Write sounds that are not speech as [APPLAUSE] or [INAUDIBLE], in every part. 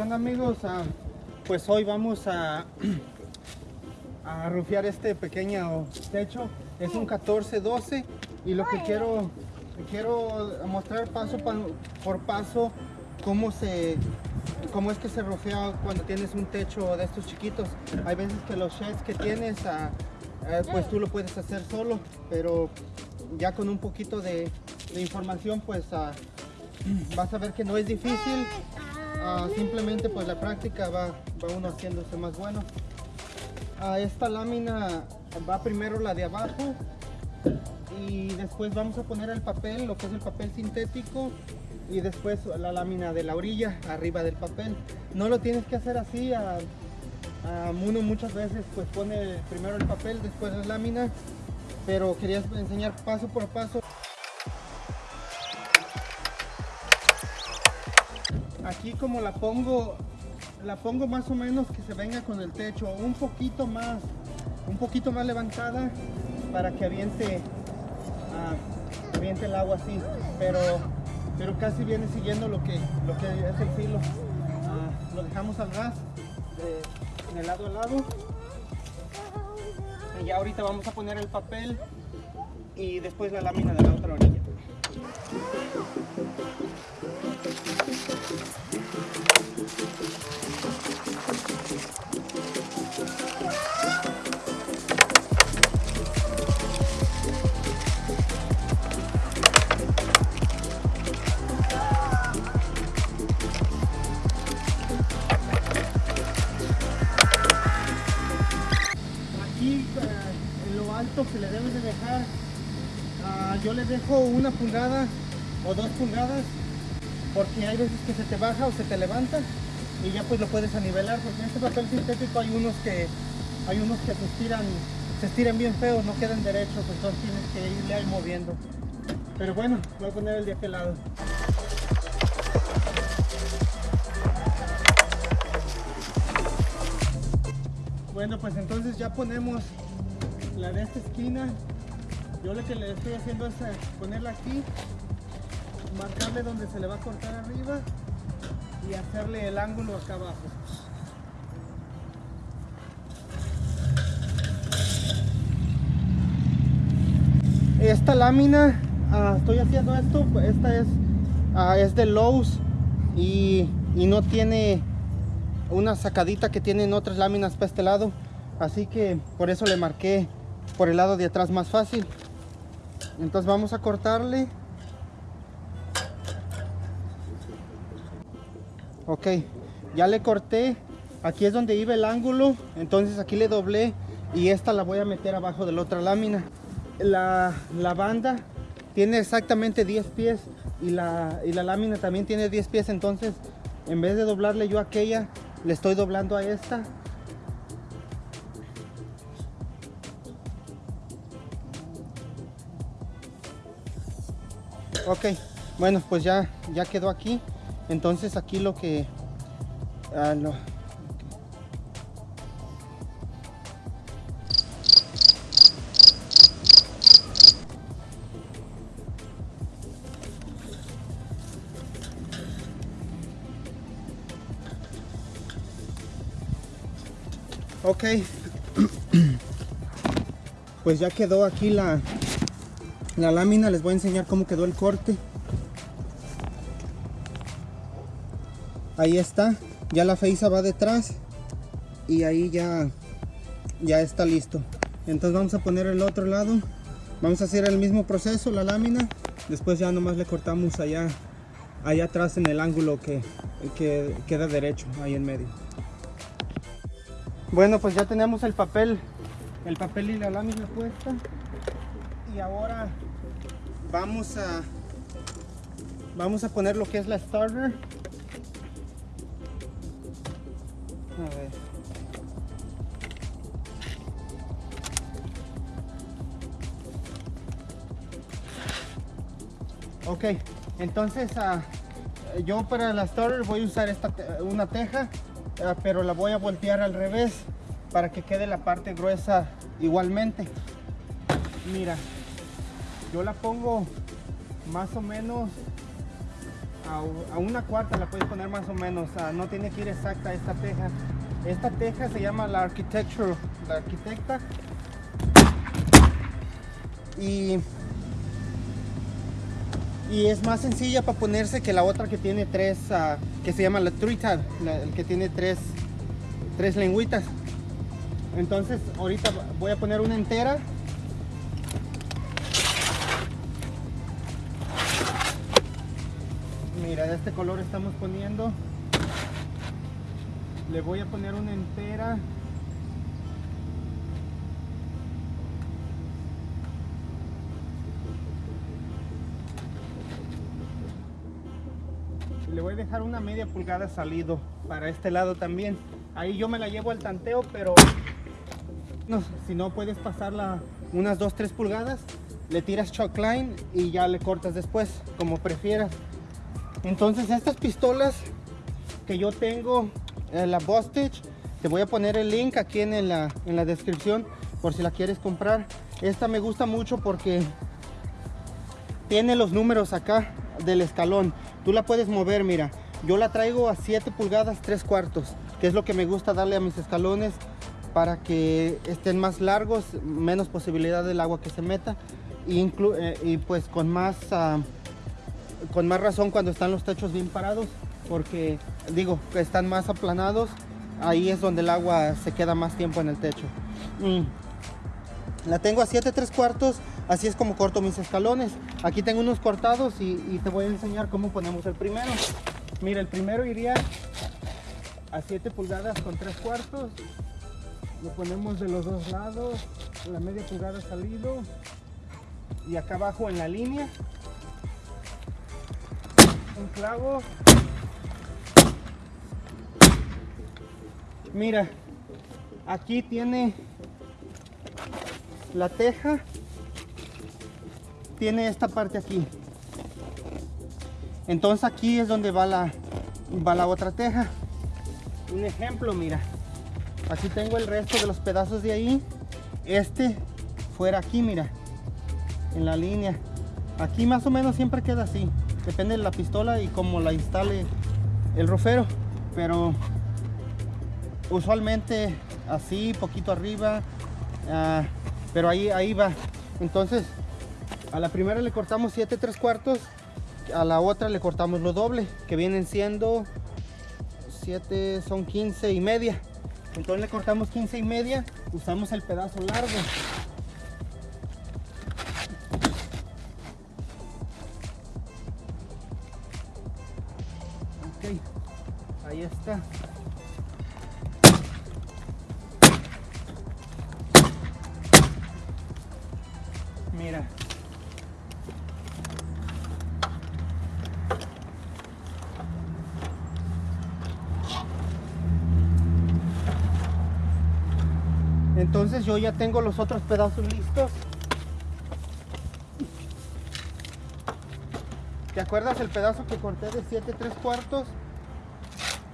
Bueno amigos, ah, pues hoy vamos a, [CLEARS THROAT] a rufiar este pequeño techo. Es un 14-12 y lo que quiero, quiero mostrar paso pa- por paso cómo se cómo es que se rufea cuando tienes un techo de estos chiquitos. Hay veces que los sheds que tienes, ah, eh, pues tú lo puedes hacer solo, pero ya con un poquito de, de información, pues ah, [CLEARS THROAT] vas a ver que no es difícil. Ah, simplemente pues la práctica va, va uno haciéndose más bueno. Ah, esta lámina va primero la de abajo y después vamos a poner el papel, lo que es el papel sintético y después la lámina de la orilla arriba del papel. No lo tienes que hacer así, a, a uno muchas veces pues pone primero el papel, después la lámina, pero quería enseñar paso por paso. Aquí como la pongo, la pongo más o menos que se venga con el techo, un poquito más, un poquito más levantada para que aviente, ah, aviente el agua así, pero, pero casi viene siguiendo lo que, lo que es el filo. Ah, lo dejamos al ras, de, de lado a lado. Y ya ahorita vamos a poner el papel y después la lámina de la otra orilla. Alto que le debes de dejar, ah, yo le dejo una pulgada o dos pulgadas porque hay veces que se te baja o se te levanta y ya pues lo puedes anivelar porque en este papel sintético hay unos que hay unos que se estiran se estiran bien feos no quedan derechos entonces tienes que irle ahí moviendo. Pero bueno voy a poner el de aquel lado. Bueno pues entonces ya ponemos la de esta esquina yo lo que le estoy haciendo es eh, ponerla aquí marcarle donde se le va a cortar arriba y hacerle el ángulo acá abajo. Esta lámina, ah, estoy haciendo esto, esta es, ah, es de Lowe's y, y no tiene una sacadita que tienen otras láminas para este lado, así que por eso le marqué por el lado de atrás más fácil. Entonces vamos a cortarle Ok, ya le corté. Aquí es donde iba el ángulo. Entonces aquí le doblé y esta la voy a meter abajo de la otra lámina. La, la banda tiene exactamente 10 pies y la, y la lámina también tiene 10 pies. Entonces en vez de doblarle yo aquella, le estoy doblando a esta. Ok, bueno pues ya, ya quedó aquí. Entonces aquí lo que... ah, lo- Ok. [CLEARS THROAT] Pues ya quedó aquí la, la lámina. Les voy a enseñar cómo quedó el corte. ahí está ya la feisa va detrás y ahí ya ya está listo entonces vamos a poner el otro lado vamos a hacer el mismo proceso la lámina después ya nomás le cortamos allá allá atrás en el ángulo que, que queda derecho ahí en medio bueno pues ya tenemos el papel el papel y la lámina puesta y ahora vamos a vamos a poner lo que es la starter A ver. Ok, entonces ah, yo para la starter voy a usar esta una teja, ah, pero la voy a voltear al revés para que quede la parte gruesa igualmente. Mira, yo la pongo más o menos a, una cuarta la puedes poner más o menos, no tiene que ir exacta esta teja. Esta teja se llama la architecture, la arquitecta. Y, y es más sencilla para ponerse que la otra que tiene tres, ah, que se llama la tree tab, el que tiene tres, tres lengüitas. Entonces ahorita voy a poner una entera mira de este color estamos poniendo. Le voy a poner una entera. Le voy a dejar una media pulgada salido para este lado también. Ahí yo me la llevo al tanteo pero no, si no puedes pasarla unas 2-3 pulgadas le tiras chalk line y ya le cortas después como prefieras entonces estas pistolas que yo tengo, eh, la Bostitch, te voy a poner el link aquí en la, en la descripción por si la quieres comprar. Esta me gusta mucho porque tiene los números acá del escalón. Tú la puedes mover, mira. Yo la traigo a 7 pulgadas 3 cuartos, que es lo que me gusta darle a mis escalones para que estén más largos, menos posibilidad del agua que se meta y, eh, y pues con más... Ah, con más razón cuando están los techos bien parados porque digo que están más aplanados ahí es donde el agua se queda más tiempo en el techo. Mm. la tengo a 7 3 cuartos así es como corto mis escalones. Aquí tengo unos cortados y, te voy a enseñar cómo ponemos el primero. Mira el primero iría a 7 pulgadas con 3 cuartos. Lo ponemos de los dos lados la media pulgada salido y acá abajo en la línea clavo. Mira, aquí tiene la teja. Tiene esta parte aquí. Entonces aquí es donde va la, va la otra teja. Un ejemplo, mira. Aquí tengo el resto de los pedazos de ahí. Este fuera aquí, mira. En la línea. Aquí más o menos siempre queda así depende de la pistola y cómo la instale el rofero pero usualmente así poquito arriba ah, pero ahí ahí va. Entonces a la primera le cortamos 7 3 cuartos a la otra le cortamos lo doble que vienen siendo 7 son 15 y media. Entonces le cortamos 15 y media usamos el pedazo largo está. Mira. Entonces yo ya tengo los otros pedazos listos. ¿Te acuerdas el pedazo que corté de 7 3 cuartos?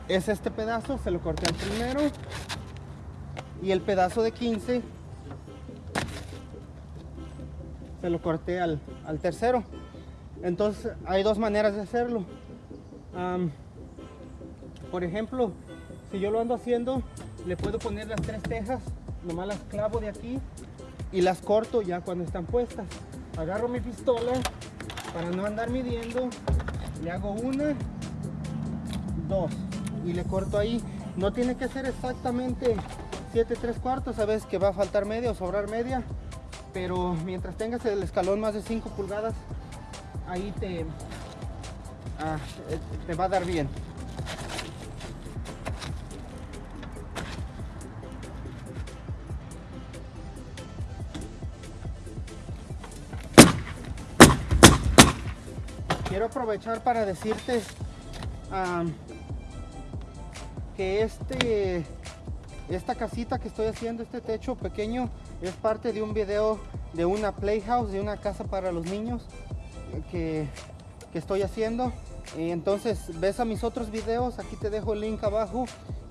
Es este pedazo, se lo corté al primero. Y el pedazo de 15 se lo corté al, tercero. Entonces hay dos maneras de hacerlo. por ejemplo, si yo lo ando haciendo, le puedo poner las tres tejas, nomás las clavo de aquí y las corto ya cuando están puestas. Agarro mi pistola para no andar midiendo le hago una dos y le corto ahí. No tiene que ser exactamente 7 3 cuartos sabes que va a faltar media o sobrar media pero mientras tengas el escalón más de 5 pulgadas ahí te ah, te va a dar bien. Quiero aprovechar para decirte que este esta casita que estoy haciendo, este techo pequeño, es parte de un video de una playhouse, de una casa para los niños que, estoy haciendo. Entonces ves a mis otros videos, aquí te dejo el link abajo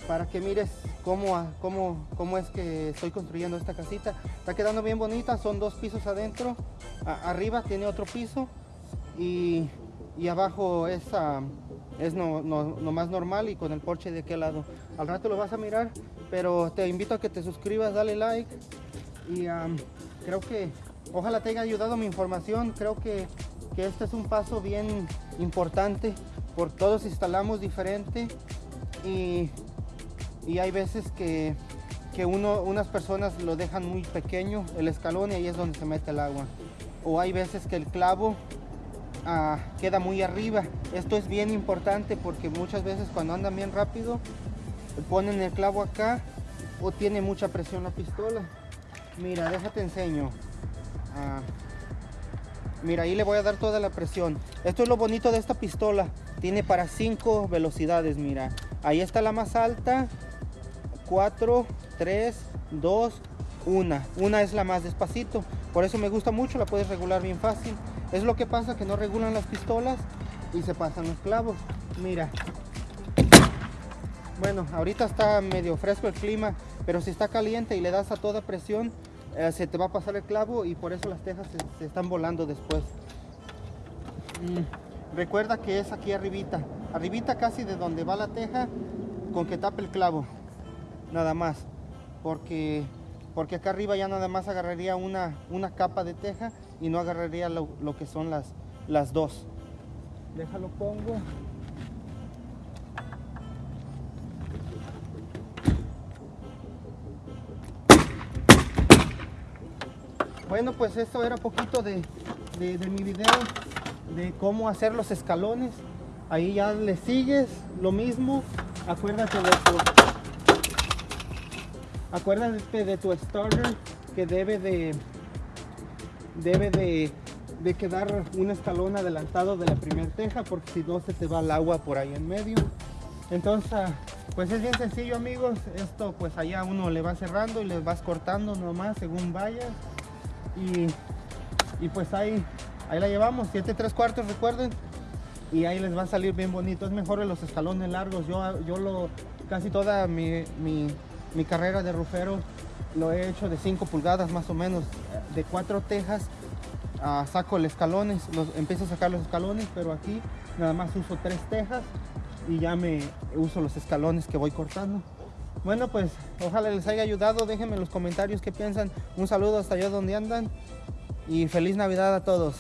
para que mires cómo, cómo, cómo es que estoy construyendo esta casita. Está quedando bien bonita, son dos pisos adentro, arriba tiene otro piso y y abajo es, ah, es no, no- más normal y con el porche de aquel lado. Al rato lo vas a mirar, pero te invito a que te suscribas, dale like y creo que ojalá te haya ayudado mi información. Creo que, que este es un paso bien importante por todos instalamos diferente y, y hay veces que, que uno, unas personas lo dejan muy pequeño el escalón y ahí es donde se mete el agua. O hay veces que el clavo ah, queda muy arriba. Esto es bien importante porque muchas veces cuando andan bien rápido ponen el clavo acá o tiene mucha presión la pistola. Mira, déjate enseño. Ah, mira, ahí le voy a dar toda la presión. Esto es lo bonito de esta pistola. Tiene para 5 velocidades, mira. Ahí está la más alta. 4, 3, 2, 1. Una es la más despacito. Por eso me gusta mucho, la puedes regular bien fácil. Es lo que pasa que no regulan las pistolas y se pasan los clavos. Mira. Bueno, ahorita está medio fresco el clima, pero si está caliente y le das a toda presión, eh, se te va a pasar el clavo y por eso las tejas se, se están volando después. Mm, Recuerda que es aquí arribita, arribita casi de donde va la teja, con que tape el clavo, nada más, porque, porque acá arriba ya nada más agarraría una, una capa de teja y no agarraría lo, lo que son las, las dos. Déjalo pongo. Bueno, pues esto era poquito de, de- de mi video de cómo hacer los escalones. Ahí ya le sigues lo mismo. Acuérdate de tu, acuérdate de tu starter que debe de debe de, de quedar un escalón adelantado de la primera teja porque si no se te va el agua por ahí en medio. Entonces, pues es bien sencillo amigos. Esto pues allá uno le va cerrando y le vas cortando nomás según vayas. Y, y pues ahí, ahí la llevamos, 7 3 cuartos recuerden. Y ahí les va a salir bien bonito. Es mejor los escalones largos. Yo, yo lo, casi toda mi, mi- mi carrera de rufero lo he hecho de 5 pulgadas más o menos. De cuatro tejas saco los escalones, empiezo a sacar los escalones, pero aquí nada más uso tres tejas y ya me uso los escalones que voy cortando. Bueno, pues ojalá les haya ayudado. Déjenme en los comentarios qué piensan. Un saludo hasta allá donde andan y feliz Navidad a todos.